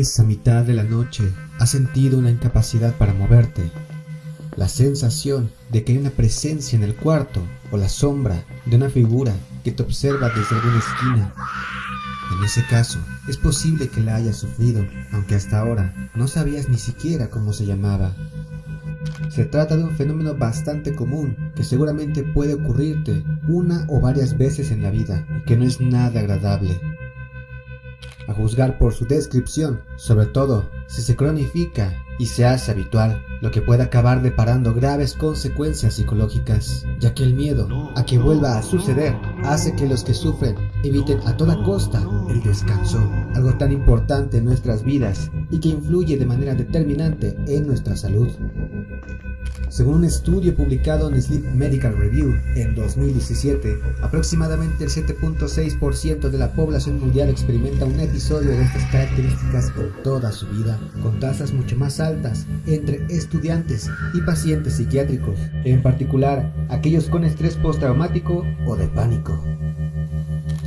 ¿Alguna vez a mitad de la noche has sentido una incapacidad para moverte? La sensación de que hay una presencia en el cuarto o la sombra de una figura que te observa desde alguna esquina. En ese caso, es posible que la hayas sufrido, aunque hasta ahora no sabías ni siquiera cómo se llamaba. Se trata de un fenómeno bastante común que seguramente puede ocurrirte una o varias veces en la vida y que no es nada agradable a juzgar por su descripción, sobre todo si se cronifica y se hace habitual, lo que puede acabar deparando graves consecuencias psicológicas, ya que el miedo a que vuelva a suceder hace que los que sufren eviten a toda costa el descanso, algo tan importante en nuestras vidas y que influye de manera determinante en nuestra salud. Según un estudio publicado en Sleep Medical Review en 2017, aproximadamente el 7.6% de la población mundial experimenta un episodio de estas características en toda su vida, con tasas mucho más altas entre estudiantes y pacientes psiquiátricos, en particular aquellos con estrés postraumático o de pánico.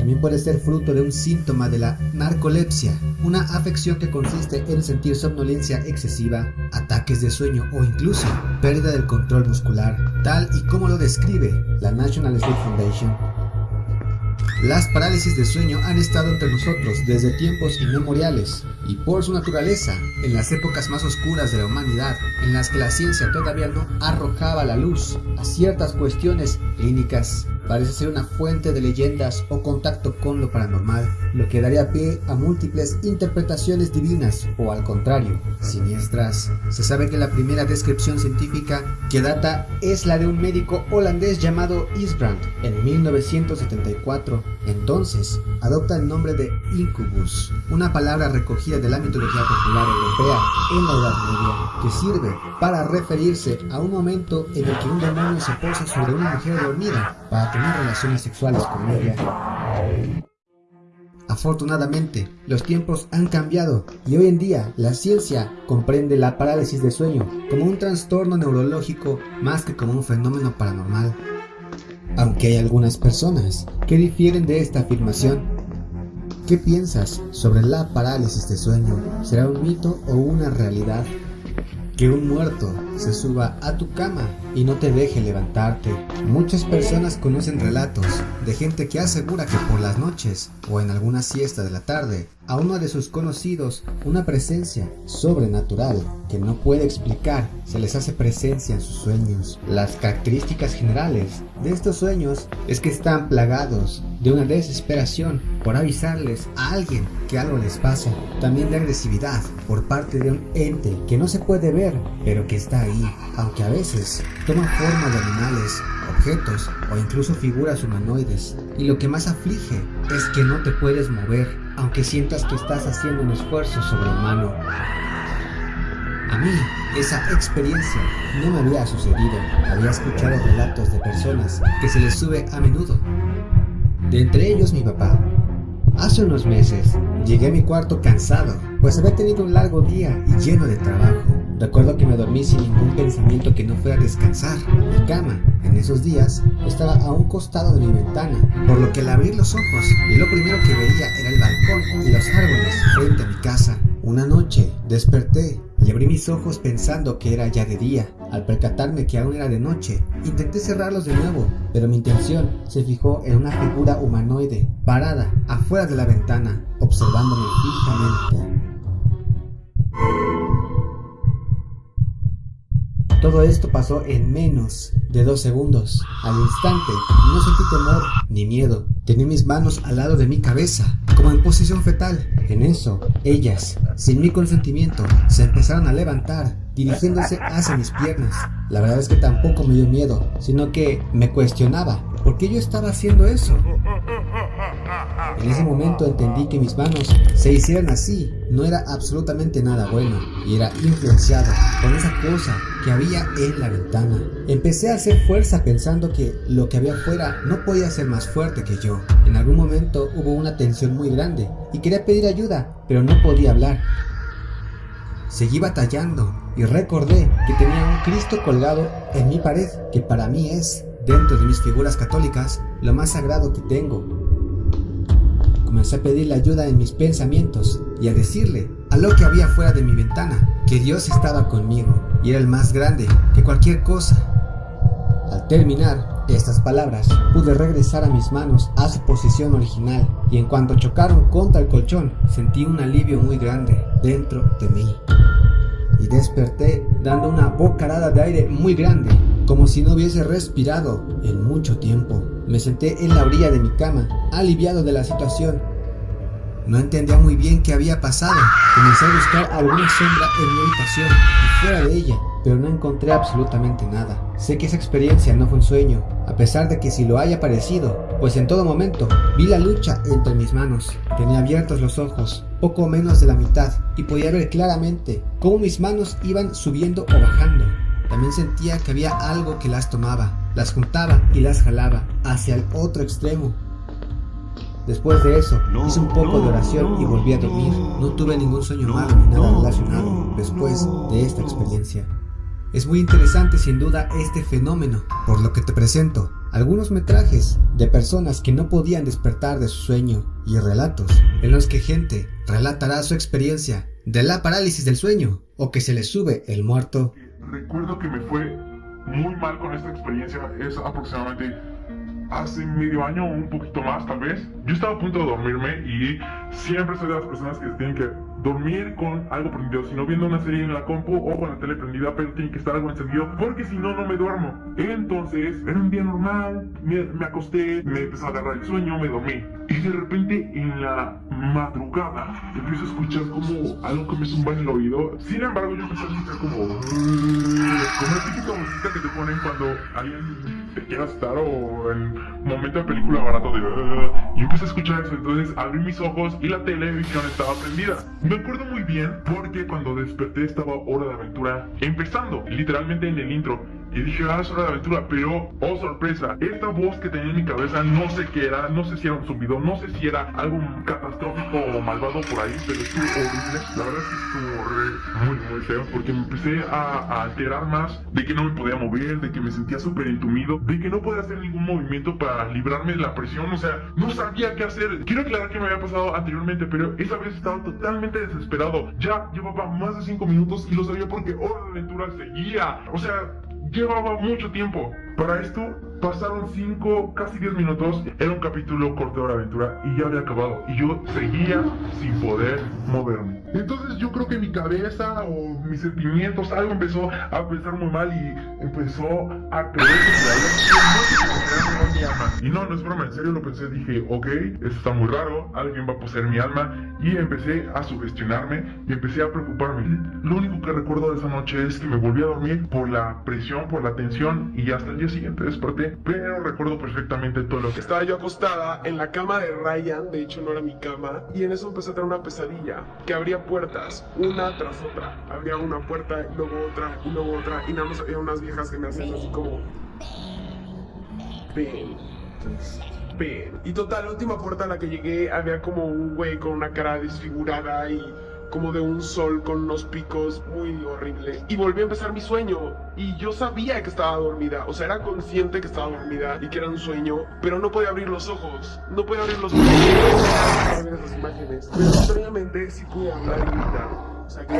También puede ser fruto de un síntoma de la narcolepsia, una afección que consiste en sentir somnolencia excesiva, ataques de sueño o incluso pérdida del control muscular, tal y como lo describe la National Sleep Foundation. Las parálisis de sueño han estado entre nosotros desde tiempos inmemoriales y por su naturaleza, en las épocas más oscuras de la humanidad, en las que la ciencia todavía no arrojaba la luz a ciertas cuestiones clínicas, parece ser una fuente de leyendas o contacto con lo paranormal, lo que daría pie a múltiples interpretaciones divinas o al contrario, siniestras. Se sabe que la primera descripción científica que data es la de un médico holandés llamado Isbrand en 1974. Entonces, adopta el nombre de incubus, una palabra recogida de la mitología popular europea en la Edad Media, que sirve para referirse a un momento en el que un demonio se posa sobre una mujer dormida para tener relaciones sexuales con ella. Afortunadamente, los tiempos han cambiado y hoy en día la ciencia comprende la parálisis de sueño como un trastorno neurológico más que como un fenómeno paranormal. Aunque hay algunas personas que difieren de esta afirmación. ¿Qué piensas sobre la parálisis de sueño? ¿Será un mito o una realidad? Que un muerto se suba a tu cama y no te deje levantarte. Muchas personas conocen relatos de gente que asegura que por las noches o en alguna siesta de la tarde a uno de sus conocidos una presencia sobrenatural que no puede explicar se les hace presencia en sus sueños. Las características generales de estos sueños es que están plagados de una desesperación por avisarles a alguien que algo les pasa, también de agresividad por parte de un ente que no se puede ver pero que está ahí, aunque a veces toma forma de animales, objetos o incluso figuras humanoides. Y lo que más aflige es que no te puedes mover, aunque sientas que estás haciendo un esfuerzo sobrehumano. A mí, esa experiencia no me había sucedido. Había escuchado relatos de personas que se les sube a menudo. De entre ellos mi papá. Hace unos meses, llegué a mi cuarto cansado, pues había tenido un largo día y lleno de trabajo. Recuerdo que me dormí sin ningún pensamiento que no fuera descansar. Mi cama, en esos días, estaba a un costado de mi ventana, por lo que al abrir los ojos, lo primero que veía era el balcón y los árboles frente a mi casa. Una noche desperté y abrí mis ojos pensando que era ya de día. Al percatarme que aún era de noche, intenté cerrarlos de nuevo, pero mi intención se fijó en una figura humanoide parada afuera de la ventana, observándome fijamente. Todo esto pasó en menos de dos segundos. Al instante, no sentí temor ni miedo. Tenía mis manos al lado de mi cabeza, como en posición fetal. En eso, ellas, sin mi consentimiento, se empezaron a levantar, dirigiéndose hacia mis piernas. La verdad es que tampoco me dio miedo, sino que me cuestionaba por qué yo estaba haciendo eso. En ese momento entendí que mis manos se hicieran así no era absolutamente nada bueno y era influenciado por esa cosa que había en la ventana. Empecé a hacer fuerza pensando que lo que había afuera no podía ser más fuerte que yo. En algún momento hubo una tensión muy grande y quería pedir ayuda, pero no podía hablar. Seguí batallando y recordé que tenía un Cristo colgado en mi pared, que para mí es, dentro de mis figuras católicas, lo más sagrado que tengo Comencé a pedirle ayuda en mis pensamientos y a decirle a lo que había fuera de mi ventana que Dios estaba conmigo y era el más grande que cualquier cosa. Al terminar estas palabras, pude regresar a mis manos a su posición original y en cuanto chocaron contra el colchón, sentí un alivio muy grande dentro de mí. Y desperté dando una bocarada de aire muy grande, como si no hubiese respirado en mucho tiempo. Me senté en la orilla de mi cama, aliviado de la situación. No entendía muy bien qué había pasado. Comencé a buscar alguna sombra en mi habitación y fuera de ella, pero no encontré absolutamente nada. Sé que esa experiencia no fue un sueño, a pesar de que si lo haya parecido, pues en todo momento vi la lucha entre mis manos. Tenía abiertos los ojos, poco menos de la mitad, y podía ver claramente cómo mis manos iban subiendo o bajando. También sentía que había algo que las tomaba, las juntaba y las jalaba hacia el otro extremo. Después de eso, hice un poco de oración y volví a dormir. No tuve ningún sueño malo ni nada relacionado después de esta experiencia. Es muy interesante sin duda este fenómeno, por lo que te presento algunos metrajes de personas que no podían despertar de su sueño y relatos en los que gente relatará su experiencia de la parálisis del sueño o que se le sube el muerto. Recuerdo que me fue muy mal con esta experiencia, es aproximadamente hace medio año un poquito más tal vez. Yo estaba a punto de dormirme y siempre soy de las personas que tienen que dormir con algo prendido, si no viendo una serie en la compu o con la tele prendida, pero tiene que estar algo encendido porque si no, no me duermo. Entonces, era un día normal, me, me acosté, me empezó a agarrar el sueño, me dormí. Y de repente en la madrugada empiezo a escuchar como algo que me zumba en el oído. Sin embargo, yo empecé a escuchar como... Como la típica música que te ponen cuando alguien te quiere asustar o en momento de película barato de... Y empecé a escuchar eso, entonces abrí mis ojos y la televisión estaba prendida. Me acuerdo muy bien porque cuando desperté estaba Hora de Aventura empezando, literalmente en el intro. Y dije, ah, es hora de aventura, pero, oh sorpresa, esta voz que tenía en mi cabeza no sé qué era, no sé si era un zumbido, no sé si era algo catastrófico o malvado por ahí, pero estuvo horrible. La verdad es que estuvo muy, muy feo, porque me empecé a, alterar más de que no me podía mover, de que me sentía súper entumido, de que no podía hacer ningún movimiento para librarme de la presión, o sea, no sabía qué hacer. Quiero aclarar que me había pasado anteriormente, pero esa vez estaba totalmente desesperado. Ya llevaba más de 5 minutos y lo sabía porque Hora de Aventura seguía. O sea, llevaba mucho tiempo. Para esto pasaron 5, casi 10 minutos. Era un capítulo corto de Hora Aventura y ya había acabado. Y yo seguía sin poder moverme. Entonces yo creo que mi cabeza o mis sentimientos, algo empezó a pensar muy mal y empezó a creer que. Y no, no es broma, en serio lo pensé. Dije, ok, esto está muy raro. Alguien va a poseer mi alma. Y empecé a sugestionarme y empecé a preocuparme. Lo único que recuerdo de esa noche es que me volví a dormir por la presión, por la tensión y hasta el día siguiente desperté. Pero recuerdo perfectamente todo lo que estaba yo acostada en la cama de Ryan. De hecho, no era mi cama. Y en eso empecé a tener una pesadilla que abría puertas una tras otra. Había una puerta y luego otra y luego otra. Y nada más había unas viejas que me hacían así como. Ven. Ven. Y total, la última puerta a la que llegué había como un güey con una cara desfigurada y como de un sol con unos picos muy horrible. Y volví a empezar mi sueño. Y yo sabía que estaba dormida. O sea, era consciente que estaba dormida y que era un sueño. Pero no podía abrir los ojos. No podía abrir los ojos. No ver esas imágenes. Pero extrañamente sí pude hablar y gritar. O sea, que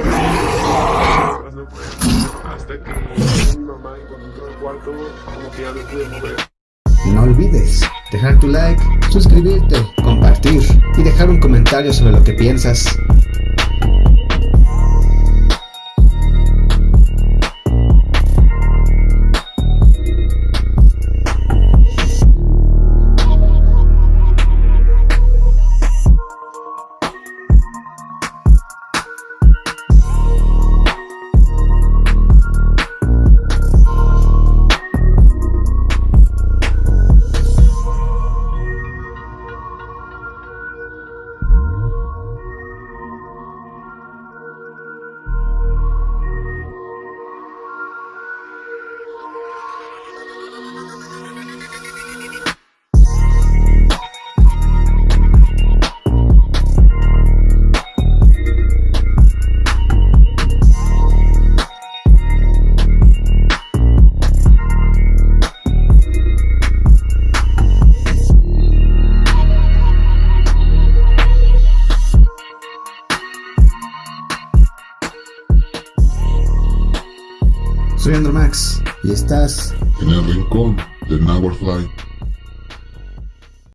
no. Hasta que mi mamá cuando entró al cuarto, como que ya no pude mover. No olvides dejar tu like, suscribirte, compartir y dejar un comentario sobre lo que piensas. Y estás en el rincón del Fly.